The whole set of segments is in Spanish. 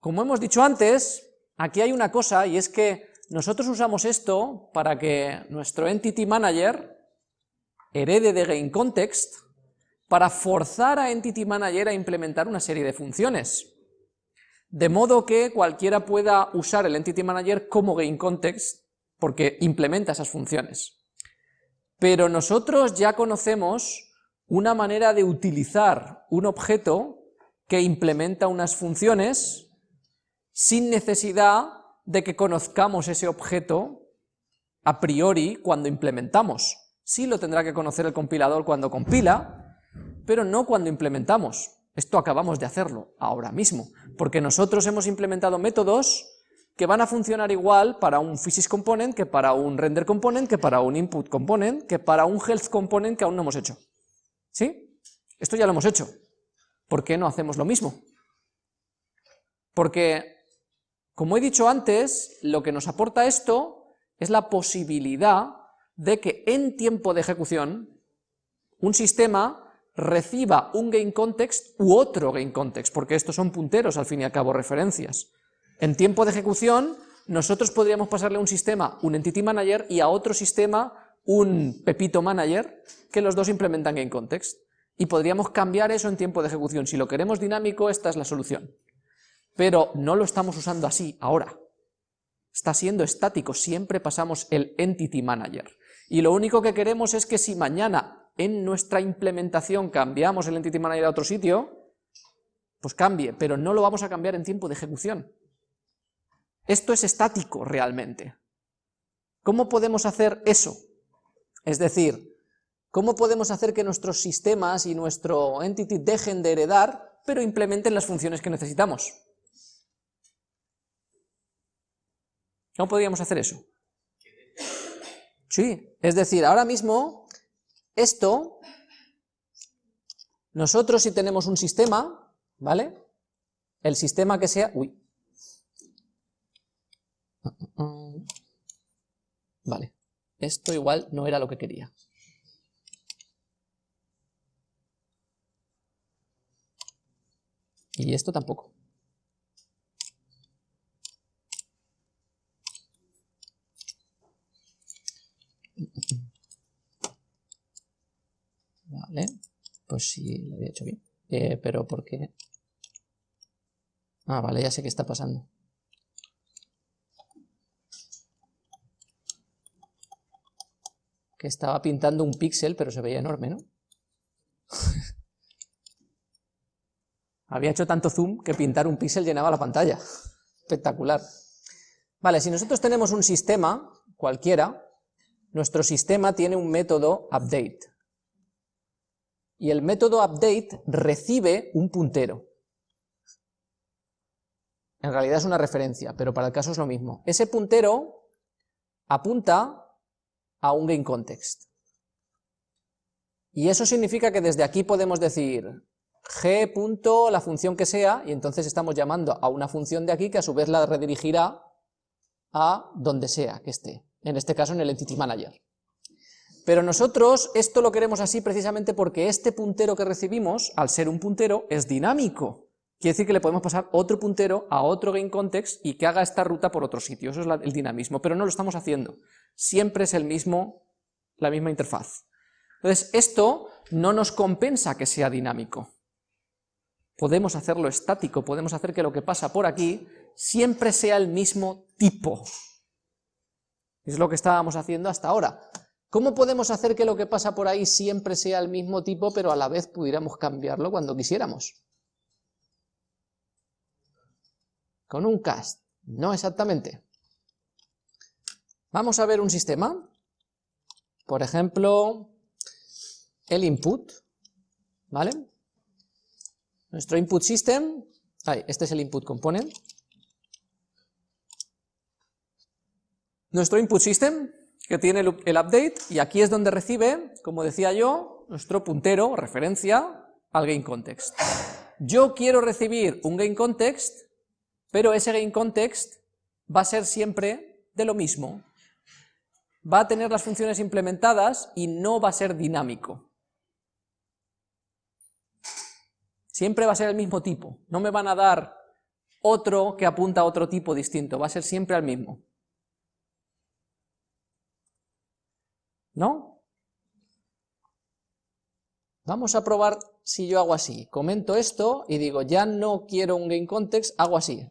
como hemos dicho antes, aquí hay una cosa, y es que nosotros usamos esto para que nuestro Entity Manager herede de GameContext para forzar a Entity Manager a implementar una serie de funciones. De modo que cualquiera pueda usar el Entity Manager como GameContext porque implementa esas funciones. Pero nosotros ya conocemos una manera de utilizar un objeto que implementa unas funciones sin necesidad de que conozcamos ese objeto a priori cuando implementamos. Sí lo tendrá que conocer el compilador cuando compila, pero no cuando implementamos. Esto acabamos de hacerlo ahora mismo, porque nosotros hemos implementado métodos que van a funcionar igual para un physics component, que para un render component, que para un input component, que para un health component que aún no hemos hecho. ¿Sí? Esto ya lo hemos hecho. ¿Por qué no hacemos lo mismo? Porque, como he dicho antes, lo que nos aporta esto es la posibilidad de que en tiempo de ejecución un sistema reciba un game context u otro game context, porque estos son punteros, al fin y al cabo, referencias. En tiempo de ejecución, nosotros podríamos pasarle a un sistema un entity manager y a otro sistema un pepito manager, que los dos implementan game context. Y podríamos cambiar eso en tiempo de ejecución. Si lo queremos dinámico, esta es la solución. Pero no lo estamos usando así ahora. Está siendo estático, siempre pasamos el entity manager. Y lo único que queremos es que si mañana en nuestra implementación cambiamos el entity manager a otro sitio, pues cambie, pero no lo vamos a cambiar en tiempo de ejecución. Esto es estático realmente. ¿Cómo podemos hacer eso? Es decir, ¿cómo podemos hacer que nuestros sistemas y nuestro entity dejen de heredar, pero implementen las funciones que necesitamos? ¿Cómo podríamos hacer eso? Sí, es decir, ahora mismo, esto, nosotros si tenemos un sistema, ¿vale? El sistema que sea... Uy, Vale, esto igual no era lo que quería. Y esto tampoco. Vale, pues sí, lo había hecho bien. Eh, pero ¿por qué? Ah, vale, ya sé qué está pasando. que estaba pintando un píxel, pero se veía enorme, ¿no? Había hecho tanto zoom que pintar un píxel llenaba la pantalla. Espectacular. Vale, si nosotros tenemos un sistema, cualquiera, nuestro sistema tiene un método update. Y el método update recibe un puntero. En realidad es una referencia, pero para el caso es lo mismo. Ese puntero apunta a un game context. Y eso significa que desde aquí podemos decir g la función que sea, y entonces estamos llamando a una función de aquí que a su vez la redirigirá a donde sea que esté, en este caso en el Entity Manager. Pero nosotros esto lo queremos así precisamente porque este puntero que recibimos, al ser un puntero, es dinámico. Quiere decir que le podemos pasar otro puntero a otro game context y que haga esta ruta por otro sitio, eso es el dinamismo, pero no lo estamos haciendo siempre es el mismo, la misma interfaz. Entonces, esto no nos compensa que sea dinámico. Podemos hacerlo estático, podemos hacer que lo que pasa por aquí siempre sea el mismo tipo. Es lo que estábamos haciendo hasta ahora. ¿Cómo podemos hacer que lo que pasa por ahí siempre sea el mismo tipo, pero a la vez pudiéramos cambiarlo cuando quisiéramos? Con un cast. No exactamente. Vamos a ver un sistema, por ejemplo, el input, ¿vale? Nuestro input system, este es el input component. Nuestro input system, que tiene el, update, y aquí es donde recibe, como decía yo, nuestro puntero, referencia al game context. Yo quiero recibir un game context, pero ese game context va a ser siempre de lo mismo, va a tener las funciones implementadas y no va a ser dinámico. Siempre va a ser el mismo tipo, no me van a dar otro que apunta a otro tipo distinto, va a ser siempre al mismo. ¿No? Vamos a probar si yo hago así. Comento esto y digo, ya no quiero un GameContext, hago así.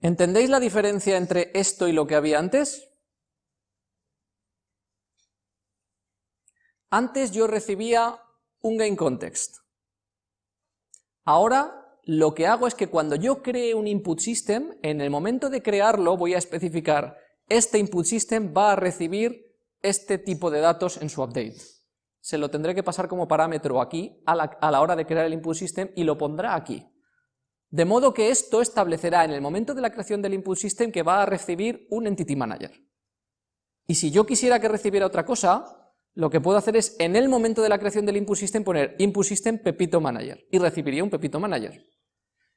¿Entendéis la diferencia entre esto y lo que había antes? Antes yo recibía un GameContext. Ahora lo que hago es que cuando yo cree un input system, en el momento de crearlo voy a especificar este input system va a recibir este tipo de datos en su update. Se lo tendré que pasar como parámetro aquí a la, a la hora de crear el input system y lo pondrá aquí. De modo que esto establecerá en el momento de la creación del input system que va a recibir un entity manager. Y si yo quisiera que recibiera otra cosa, lo que puedo hacer es en el momento de la creación del input system poner input system pepito manager y recibiría un pepito manager.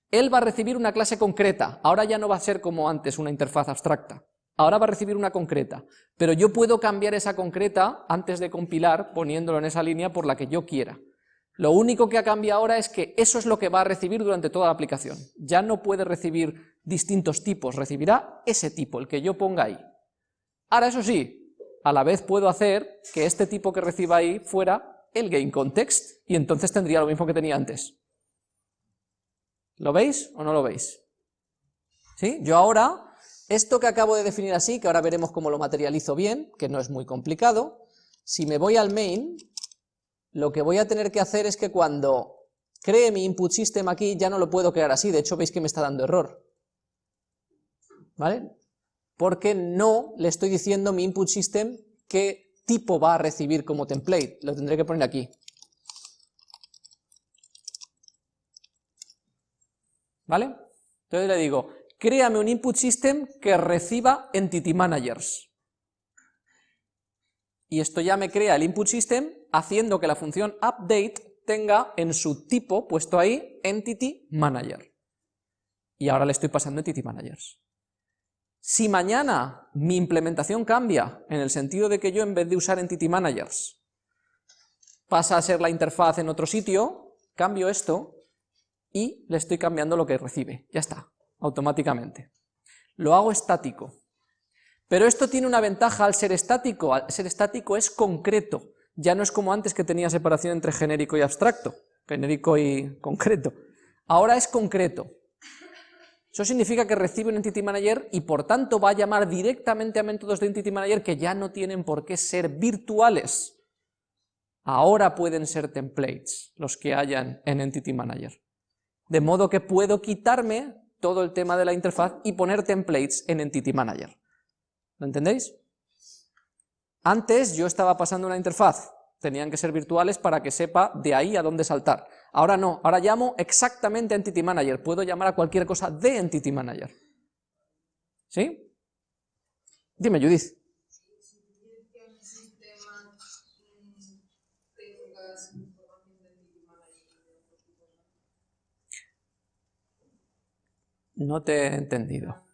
Él va a recibir una clase concreta, ahora ya no va a ser como antes una interfaz abstracta, ahora va a recibir una concreta, pero yo puedo cambiar esa concreta antes de compilar poniéndolo en esa línea por la que yo quiera. Lo único que ha cambiado ahora es que eso es lo que va a recibir durante toda la aplicación. Ya no puede recibir distintos tipos, recibirá ese tipo, el que yo ponga ahí. Ahora eso sí, a la vez puedo hacer que este tipo que reciba ahí fuera el GameContext, y entonces tendría lo mismo que tenía antes. ¿Lo veis o no lo veis? ¿Sí? Yo ahora, esto que acabo de definir así, que ahora veremos cómo lo materializo bien, que no es muy complicado, si me voy al main, lo que voy a tener que hacer es que cuando cree mi input system aquí, ya no lo puedo crear así, de hecho veis que me está dando error. ¿Vale? Porque no le estoy diciendo mi input system qué tipo va a recibir como template, lo tendré que poner aquí. ¿Vale? Entonces le digo, créame un input system que reciba entity managers y esto ya me crea el input system haciendo que la función update tenga en su tipo puesto ahí entity manager. Y ahora le estoy pasando entity managers. Si mañana mi implementación cambia, en el sentido de que yo en vez de usar entity managers pasa a ser la interfaz en otro sitio, cambio esto y le estoy cambiando lo que recibe. Ya está, automáticamente. Lo hago estático. Pero esto tiene una ventaja al ser estático, al ser estático es concreto, ya no es como antes que tenía separación entre genérico y abstracto, genérico y concreto, ahora es concreto. Eso significa que recibe un Entity Manager y por tanto va a llamar directamente a métodos de Entity Manager que ya no tienen por qué ser virtuales. Ahora pueden ser templates los que hayan en Entity Manager. De modo que puedo quitarme todo el tema de la interfaz y poner templates en Entity Manager. ¿Lo entendéis? Antes yo estaba pasando una interfaz, tenían que ser virtuales para que sepa de ahí a dónde saltar. Ahora no, ahora llamo exactamente Entity Manager, puedo llamar a cualquier cosa de Entity Manager. ¿Sí? Dime, Judith. No te he entendido.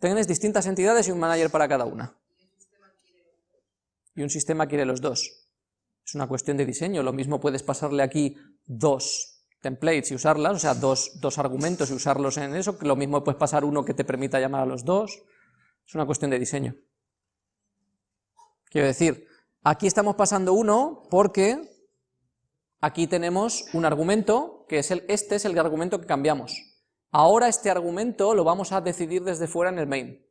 Tienes distintas entidades y un manager para cada una. Y un sistema quiere los dos. Es una cuestión de diseño, lo mismo puedes pasarle aquí dos templates y usarlas, o sea, dos, dos argumentos y usarlos en eso, lo mismo puedes pasar uno que te permita llamar a los dos. Es una cuestión de diseño. Quiero decir, aquí estamos pasando uno porque aquí tenemos un argumento, que es el, este es el argumento que cambiamos. Ahora este argumento lo vamos a decidir desde fuera en el main.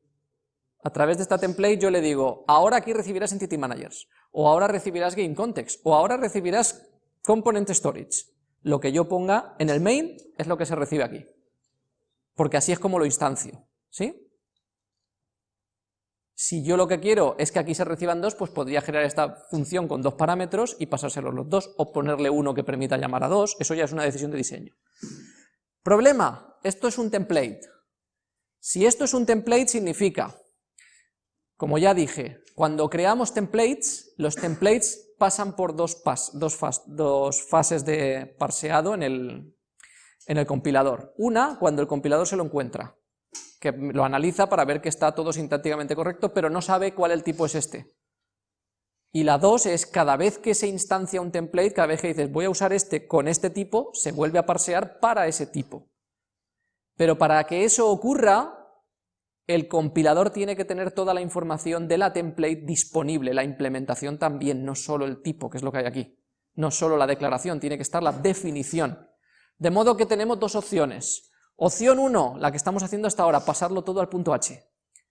A través de esta template yo le digo, ahora aquí recibirás Entity Managers, o ahora recibirás Game Context, o ahora recibirás Component Storage. Lo que yo ponga en el main es lo que se recibe aquí. Porque así es como lo instancio, ¿sí? Si yo lo que quiero es que aquí se reciban dos, pues podría generar esta función con dos parámetros y pasárselos los dos, o ponerle uno que permita llamar a dos, eso ya es una decisión de diseño. Problema, esto es un template. Si esto es un template significa, como ya dije, cuando creamos templates, los templates pasan por dos, pas, dos, fases de parseado en el, en el compilador. Una, cuando el compilador se lo encuentra, que lo analiza para ver que está todo sintácticamente correcto, pero no sabe cuál el tipo es este. Y la dos es cada vez que se instancia un template, cada vez que dices voy a usar este con este tipo, se vuelve a parsear para ese tipo. Pero para que eso ocurra, el compilador tiene que tener toda la información de la template disponible, la implementación también, no solo el tipo, que es lo que hay aquí. No solo la declaración, tiene que estar la definición. De modo que tenemos dos opciones. Opción 1, la que estamos haciendo hasta ahora, pasarlo todo al punto H,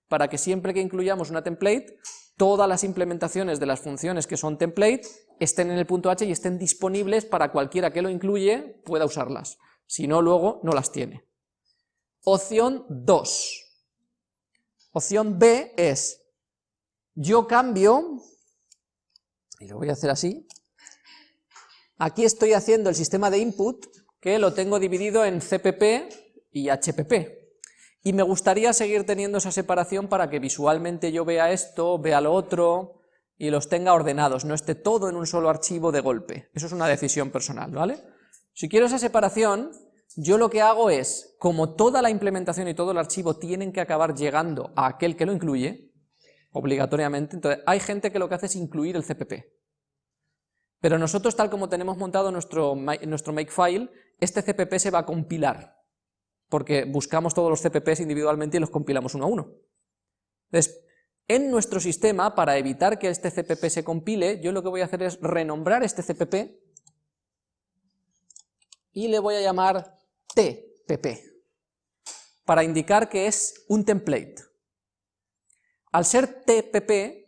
para que siempre que incluyamos una template, todas las implementaciones de las funciones que son template estén en el punto H y estén disponibles para cualquiera que lo incluye pueda usarlas. Si no, luego no las tiene. Opción 2. Opción B es, yo cambio, y lo voy a hacer así, aquí estoy haciendo el sistema de input, que lo tengo dividido en CPP y HPP, y me gustaría seguir teniendo esa separación para que visualmente yo vea esto, vea lo otro, y los tenga ordenados, no esté todo en un solo archivo de golpe. Eso es una decisión personal, ¿vale? Si quiero esa separación, yo lo que hago es, como toda la implementación y todo el archivo tienen que acabar llegando a aquel que lo incluye, obligatoriamente, entonces hay gente que lo que hace es incluir el CPP. Pero nosotros, tal como tenemos montado nuestro, nuestro makefile, este CPP se va a compilar, porque buscamos todos los CPPs individualmente y los compilamos uno a uno. Entonces, en nuestro sistema, para evitar que este CPP se compile, yo lo que voy a hacer es renombrar este CPP y le voy a llamar TPP, para indicar que es un template. Al ser TPP,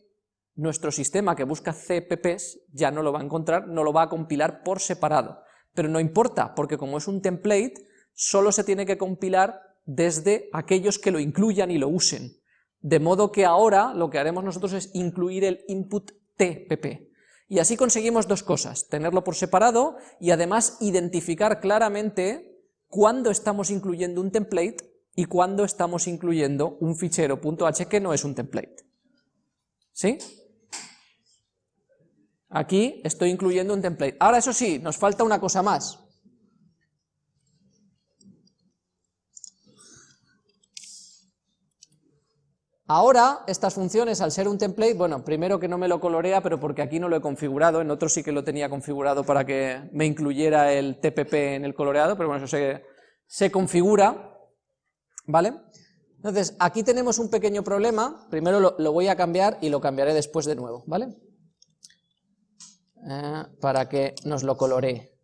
nuestro sistema que busca CPPs ya no lo va a encontrar, no lo va a compilar por separado. Pero no importa, porque como es un template, solo se tiene que compilar desde aquellos que lo incluyan y lo usen. De modo que ahora lo que haremos nosotros es incluir el input TPP. Y así conseguimos dos cosas, tenerlo por separado y además identificar claramente cuándo estamos incluyendo un template y cuándo estamos incluyendo un fichero .h que no es un template. ¿Sí? Aquí estoy incluyendo un template. Ahora eso sí, nos falta una cosa más. Ahora, estas funciones, al ser un template, bueno, primero que no me lo colorea, pero porque aquí no lo he configurado, en otro sí que lo tenía configurado para que me incluyera el TPP en el coloreado, pero bueno, eso se, se configura, ¿vale? Entonces, aquí tenemos un pequeño problema, primero lo, voy a cambiar y lo cambiaré después de nuevo, ¿vale? Eh, para que nos lo coloree.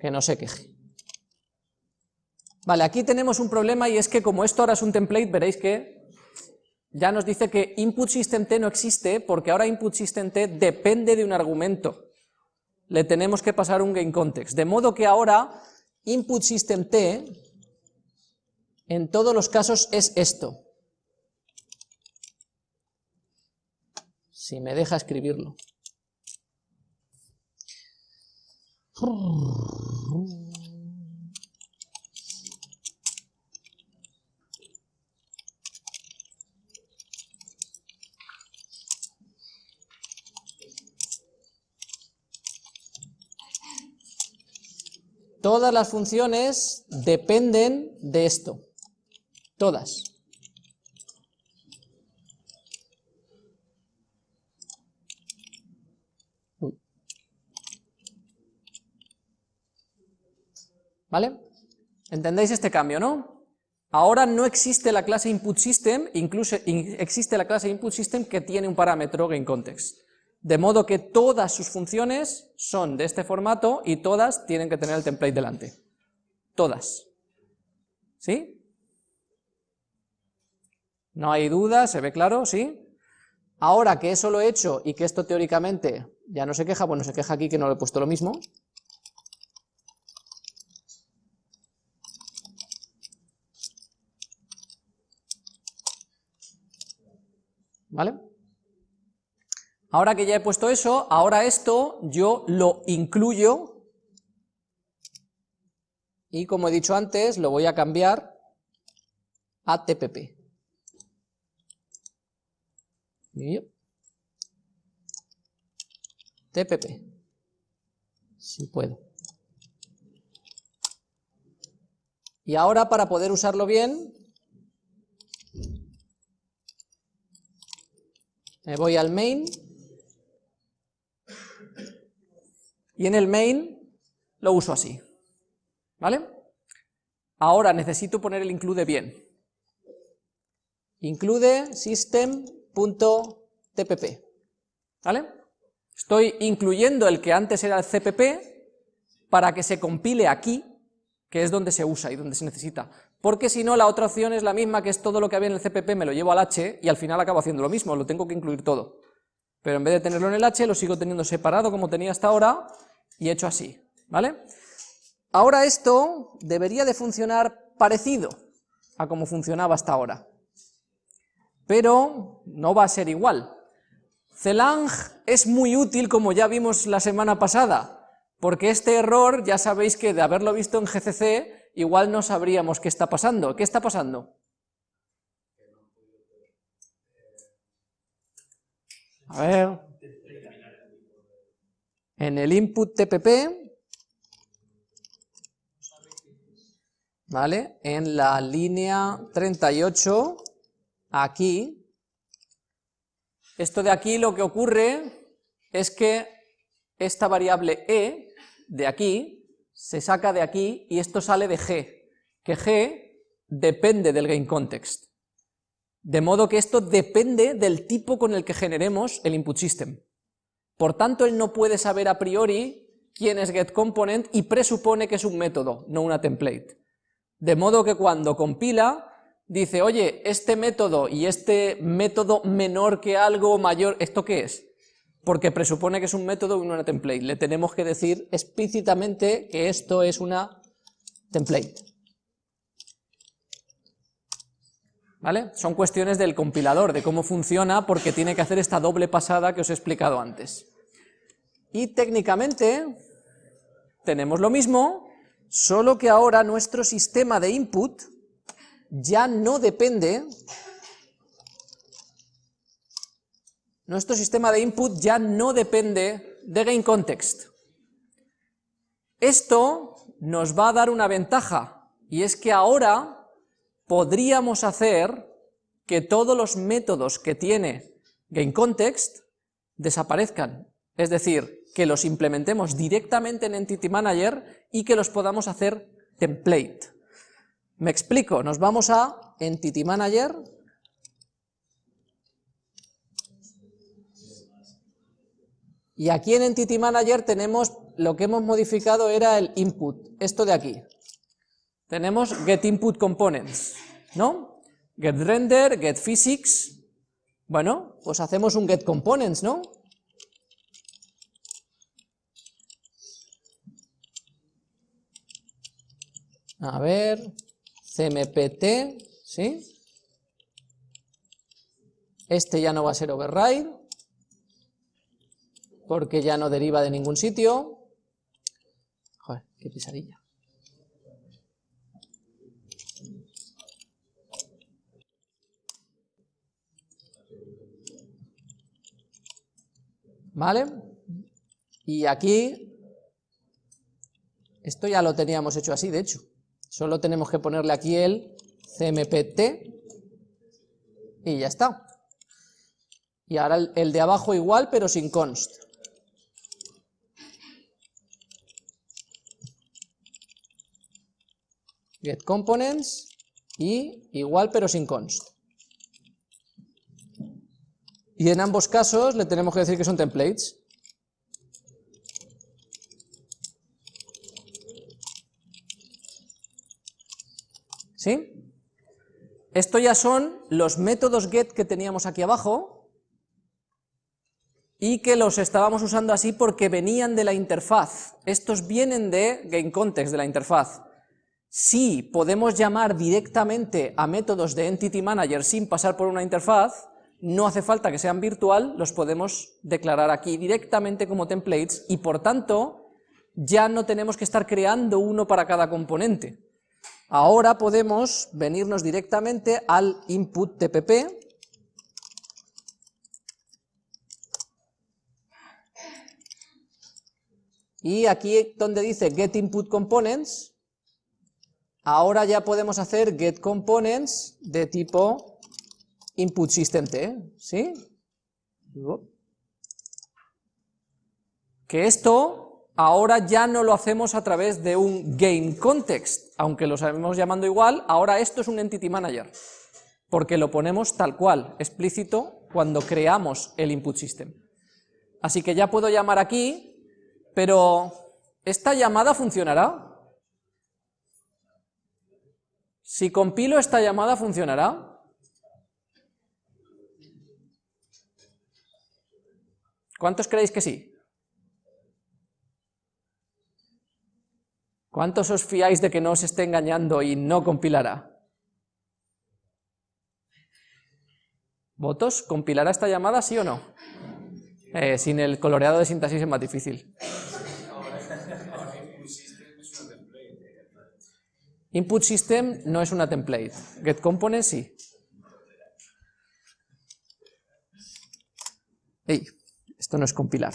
Que no se queje. Vale, aquí tenemos un problema y es que como esto ahora es un template, veréis que ya nos dice que input system t no existe porque ahora input system t depende de un argumento. Le tenemos que pasar un game context. De modo que ahora input system t en todos los casos es esto. Si me deja escribirlo. Todas las funciones dependen de esto. Todas. ¿Vale? ¿Entendéis este cambio, no? Ahora no existe la clase input_system, incluso existe la clase input_system que tiene un parámetro gameContext de modo que todas sus funciones son de este formato y todas tienen que tener el template delante. Todas. ¿Sí? No hay duda, se ve claro, ¿sí? Ahora que eso lo he hecho y que esto teóricamente ya no se queja, bueno, se queja aquí que no le he puesto lo mismo. ¿Vale? Ahora que ya he puesto eso, ahora esto yo lo incluyo y como he dicho antes, lo voy a cambiar a TPP. TPP, si puedo. Y ahora para poder usarlo bien, me voy al main, y en el main lo uso así, ¿vale? Ahora necesito poner el include bien. Include system.tpp, ¿vale? Estoy incluyendo el que antes era el cpp para que se compile aquí, que es donde se usa y donde se necesita. Porque si no, la otra opción es la misma, que es todo lo que había en el cpp, me lo llevo al h y al final acabo haciendo lo mismo, lo tengo que incluir todo. Pero en vez de tenerlo en el h, lo sigo teniendo separado como tenía hasta ahora, y hecho así, ¿vale? Ahora esto debería de funcionar parecido a como funcionaba hasta ahora, pero no va a ser igual. Celang es muy útil, como ya vimos la semana pasada, porque este error, ya sabéis que de haberlo visto en GCC, igual no sabríamos qué está pasando. ¿Qué está pasando? A ver, en el input TPP, ¿vale? En la línea 38, aquí, esto de aquí lo que ocurre es que esta variable e de aquí se saca de aquí y esto sale de g, que g depende del gameContext. De modo que esto depende del tipo con el que generemos el input system. Por tanto, él no puede saber a priori quién es getComponent y presupone que es un método, no una template. De modo que cuando compila, dice, oye, este método y este método menor que algo mayor, ¿esto qué es? Porque presupone que es un método y no una template. Le tenemos que decir explícitamente que esto es una template. ¿Vale? Son cuestiones del compilador, de cómo funciona, porque tiene que hacer esta doble pasada que os he explicado antes. Y técnicamente tenemos lo mismo, solo que ahora nuestro sistema de input ya no depende, nuestro sistema de input ya no depende de GameContext. Esto nos va a dar una ventaja, y es que ahora podríamos hacer que todos los métodos que tiene GameContext desaparezcan, es decir, que los implementemos directamente en Entity Manager y que los podamos hacer template. Me explico, nos vamos a Entity Manager, y aquí en Entity Manager tenemos, lo que hemos modificado era el input, esto de aquí, tenemos getInputComponents, ¿no? GetRender, getPhysics, bueno, pues hacemos un getComponents, ¿no? A ver, CMPT, ¿sí? Este ya no va a ser override, porque ya no deriva de ningún sitio. Joder, qué pesadilla. ¿Vale? Y aquí, esto ya lo teníamos hecho así, de hecho. Solo tenemos que ponerle aquí el cmpt y ya está. Y ahora el, de abajo igual, pero sin const. Get components y igual pero sin const. Y en ambos casos le tenemos que decir que son templates. ¿Sí? Esto ya son los métodos get que teníamos aquí abajo y que los estábamos usando así porque venían de la interfaz. Estos vienen de GameContext, de la interfaz. Si podemos llamar directamente a métodos de Entity Manager sin pasar por una interfaz, no hace falta que sean virtual, los podemos declarar aquí directamente como templates y por tanto ya no tenemos que estar creando uno para cada componente. Ahora podemos venirnos directamente al input TPP, Y aquí donde dice get input components, ahora ya podemos hacer get components de tipo input system T, ¿sí? Que esto ahora ya no lo hacemos a través de un GameContext, aunque lo sabemos llamando igual, ahora esto es un Entity Manager, porque lo ponemos tal cual, explícito, cuando creamos el input system. Así que ya puedo llamar aquí, pero ¿esta llamada funcionará? Si compilo esta llamada, ¿funcionará? ¿Cuántos creéis que sí? ¿Cuántos os fiáis de que no os esté engañando y no compilará? ¿Votos? ¿Compilará esta llamada, sí o no? Eh, sin el coloreado de sintaxis es más difícil. Input system no es una template. Get component sí. Ey, esto no es compilar.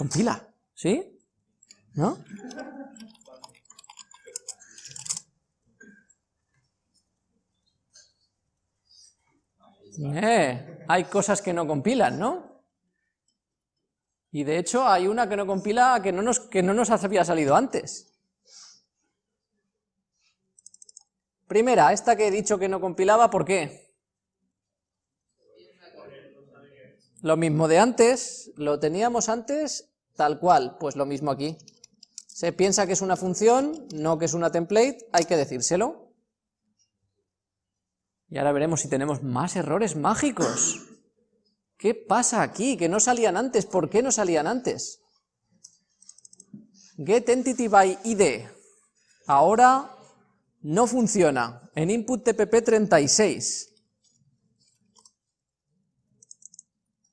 Compila, ¿sí? ¿No? Eh, hay cosas que no compilan, ¿no? Y de hecho hay una que no compila que no nos, que no nos había salido antes. Primera, esta que he dicho que no compilaba, ¿por qué? Lo mismo de antes, lo teníamos antes tal cual, pues lo mismo aquí. Se piensa que es una función, no que es una template, hay que decírselo. Y ahora veremos si tenemos más errores mágicos. ¿Qué pasa aquí? Que no salían antes, ¿por qué no salían antes? GetEntityById. Ahora no funciona. En input TPP 36.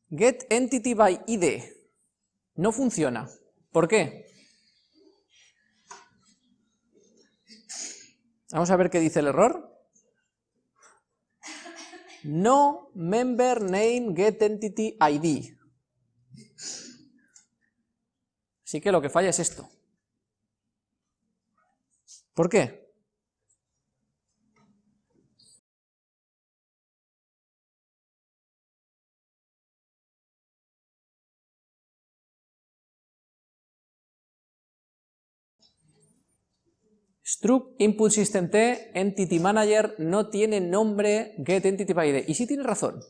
GetEntityById. No funciona. ¿Por qué? Vamos a ver qué dice el error. No member name get entity ID. Así que lo que falla es esto. ¿Por qué? Struct input system t entity manager no tiene nombre get entity. ¿Y si tiene razón?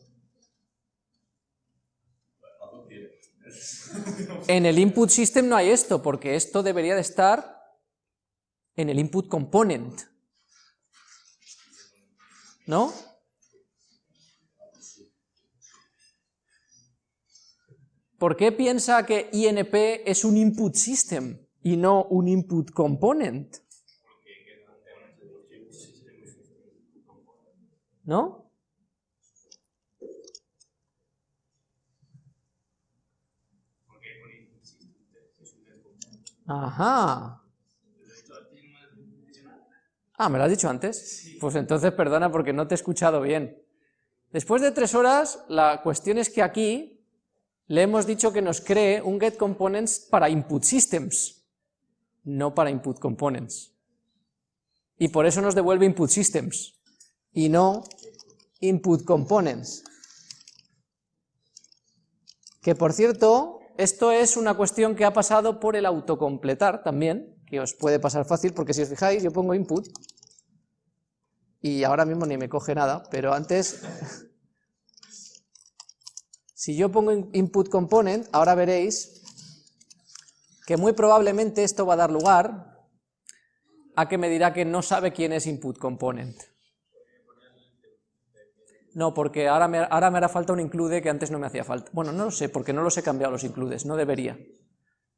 En el input system no hay esto, porque esto debería de estar en el input component. ¿No? ¿Por qué piensa que INP es un input system y no un input component? ¿No? Ajá. Ah, ¿me lo has dicho antes? Pues entonces perdona porque no te he escuchado bien. Después de tres horas, la cuestión es que aquí le hemos dicho que nos cree un getComponents para input systems, no para input components. Y por eso nos devuelve input systems y no input components. Que por cierto, esto es una cuestión que ha pasado por el autocompletar también, que os puede pasar fácil, porque si os fijáis, yo pongo input, y ahora mismo ni me coge nada, pero antes, si yo pongo input component, ahora veréis que muy probablemente esto va a dar lugar a que me dirá que no sabe quién es input component. No, porque ahora me, ahora me hará falta un include que antes no me hacía falta. Bueno, no lo sé, porque no los he cambiado los includes, no debería.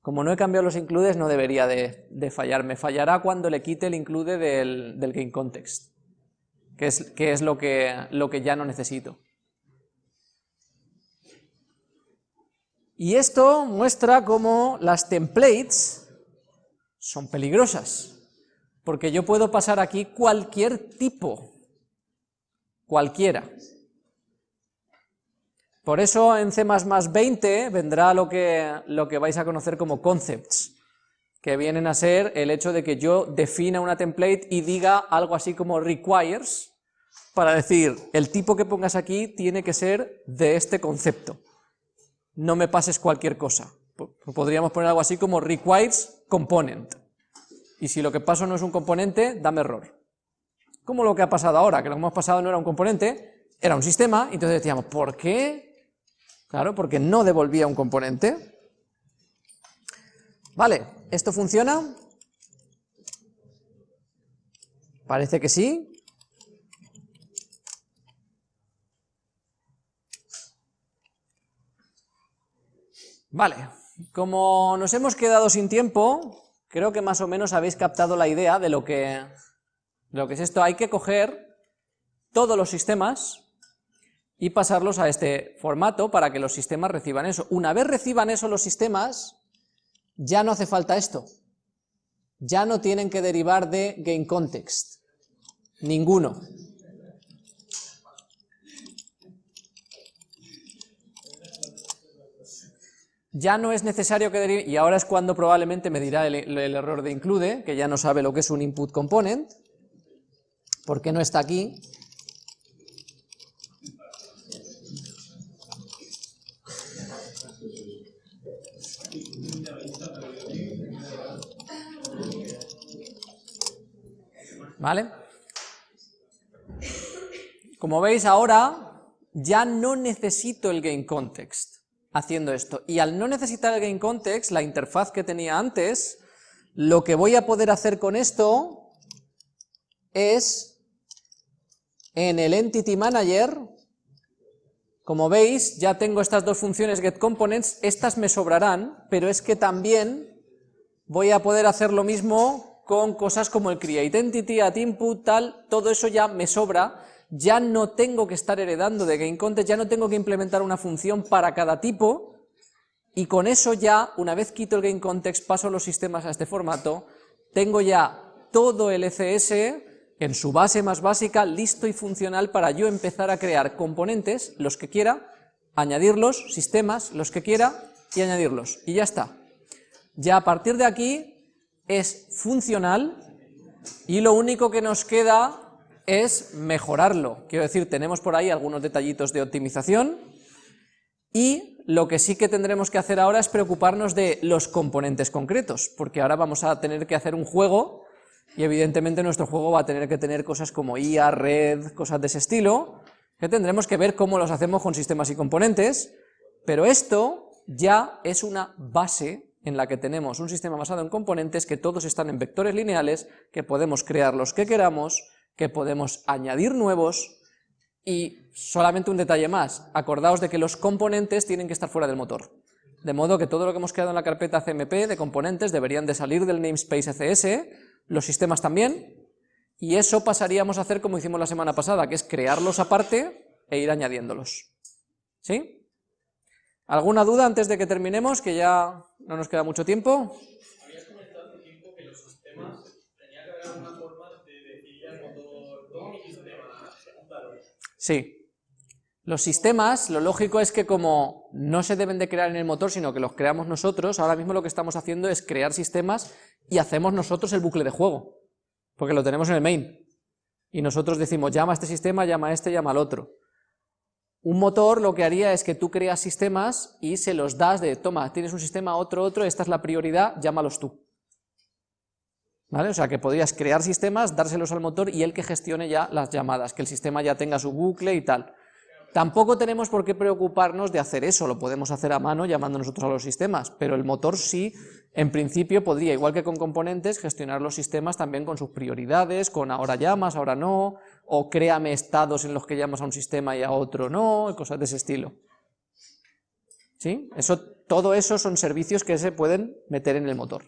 Como no he cambiado los includes, no debería de, fallar. Me fallará cuando le quite el include del, game context, que es, que es lo, que, lo que ya no necesito. Y esto muestra cómo las templates son peligrosas, porque yo puedo pasar aquí cualquier tipo cualquiera. Por eso en C++ 20 vendrá lo que, lo que vais a conocer como concepts, que vienen a ser el hecho de que yo defina una template y diga algo así como requires, para decir, el tipo que pongas aquí tiene que ser de este concepto, no me pases cualquier cosa. Podríamos poner algo así como requires component, y si lo que paso no es un componente, dame error. Como lo que ha pasado ahora, que lo que hemos pasado no era un componente, era un sistema, entonces decíamos, ¿por qué? Claro, porque no devolvía un componente. Vale, ¿esto funciona? Parece que sí. Vale, como nos hemos quedado sin tiempo, creo que más o menos habéis captado la idea de lo que, lo que es esto. Hay que coger todos los sistemas y pasarlos a este formato para que los sistemas reciban eso. Una vez reciban eso los sistemas, ya no hace falta esto. Ya no tienen que derivar de GameContext. Ninguno. ya no es necesario que derive, y ahora es cuando probablemente me dirá el, error de include, que ya no sabe lo que es un input component, porque no está aquí. ¿Vale? Como veis ahora, ya no necesito el game context haciendo esto. Y al no necesitar el GameContext, la interfaz que tenía antes, lo que voy a poder hacer con esto es, en el Entity Manager, como veis, ya tengo estas dos funciones getComponents, estas me sobrarán, pero es que también voy a poder hacer lo mismo con cosas como el createEntity, addInput, tal, todo eso ya me sobra, ya no tengo que estar heredando de GameContext, ya no tengo que implementar una función para cada tipo, y con eso ya, una vez quito el GameContext, paso los sistemas a este formato, tengo ya todo el ECS en su base más básica, listo y funcional para yo empezar a crear componentes, los que quiera, añadirlos, sistemas, los que quiera, y añadirlos, y ya está. Ya a partir de aquí es funcional, y lo único que nos queda es mejorarlo. Quiero decir, tenemos por ahí algunos detallitos de optimización y lo que sí que tendremos que hacer ahora es preocuparnos de los componentes concretos, porque ahora vamos a tener que hacer un juego y evidentemente nuestro juego va a tener que tener cosas como IA, red, cosas de ese estilo, que tendremos que ver cómo los hacemos con sistemas y componentes, pero esto ya es una base en la que tenemos un sistema basado en componentes que todos están en vectores lineales, que podemos crear los que queramos, que podemos añadir nuevos y solamente un detalle más, acordaos de que los componentes tienen que estar fuera del motor. De modo que todo lo que hemos creado en la carpeta CMP de componentes deberían de salir del namespace ECS, los sistemas también, y eso pasaríamos a hacer como hicimos la semana pasada, que es crearlos aparte e ir añadiéndolos. ¿Sí? ¿Alguna duda antes de que terminemos, que ya no nos queda mucho tiempo? Sí. Los sistemas, lo lógico es que como no se deben de crear en el motor, sino que los creamos nosotros, ahora mismo lo que estamos haciendo es crear sistemas y hacemos nosotros el bucle de juego, porque lo tenemos en el main. Y nosotros decimos, llama a este sistema, llama a este, llama al otro. Un motor lo que haría es que tú creas sistemas y se los das de, toma, tienes un sistema, otro, otro, esta es la prioridad, llámalos tú. ¿Vale? O sea que podrías crear sistemas, dárselos al motor y él que gestione ya las llamadas, que el sistema ya tenga su bucle y tal. Tampoco tenemos por qué preocuparnos de hacer eso, lo podemos hacer a mano llamando nosotros a los sistemas, pero el motor sí, en principio podría, igual que con componentes, gestionar los sistemas también con sus prioridades, con ahora llamas, ahora no, o créame estados en los que llamas a un sistema y a otro no, cosas de ese estilo. ¿Sí? Eso, todo eso son servicios que se pueden meter en el motor.